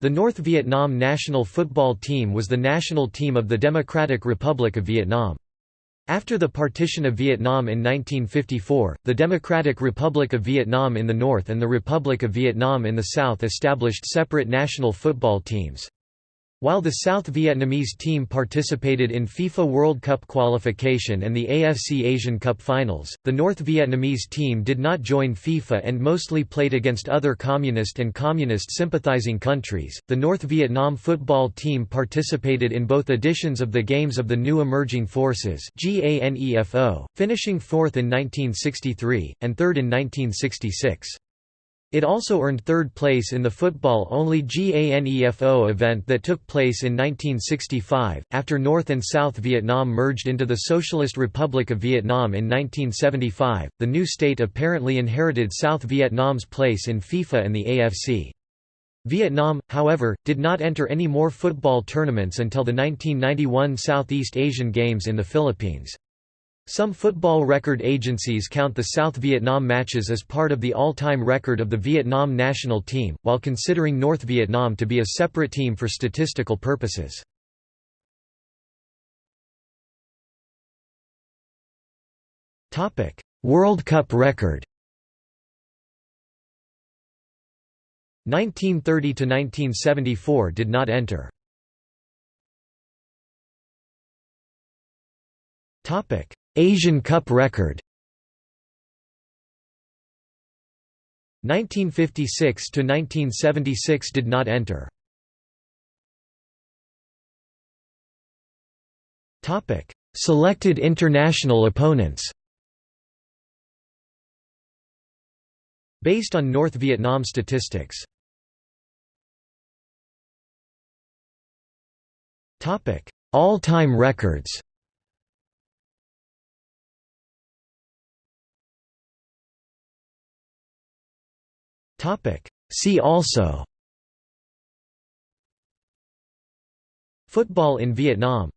The North Vietnam national football team was the national team of the Democratic Republic of Vietnam. After the partition of Vietnam in 1954, the Democratic Republic of Vietnam in the north and the Republic of Vietnam in the south established separate national football teams. While the South Vietnamese team participated in FIFA World Cup qualification and the AFC Asian Cup finals, the North Vietnamese team did not join FIFA and mostly played against other communist and communist sympathizing countries. The North Vietnam football team participated in both editions of the Games of the New Emerging Forces, finishing fourth in 1963 and third in 1966. It also earned third place in the football-only GANEFO event that took place in 1965, after North and South Vietnam merged into the Socialist Republic of Vietnam in 1975. The new state apparently inherited South Vietnam's place in FIFA and the AFC. Vietnam, however, did not enter any more football tournaments until the 1991 Southeast Asian Games in the Philippines. Some football record agencies count the South Vietnam matches as part of the all-time record of the Vietnam national team, while considering North Vietnam to be a separate team for statistical purposes. World Cup record 1930–1974 did not enter. Asian Cup record 1956 to 1976 did not enter. Topic: Selected international opponents. Based on North Vietnam statistics. Topic: All-time records. See also. Football in Vietnam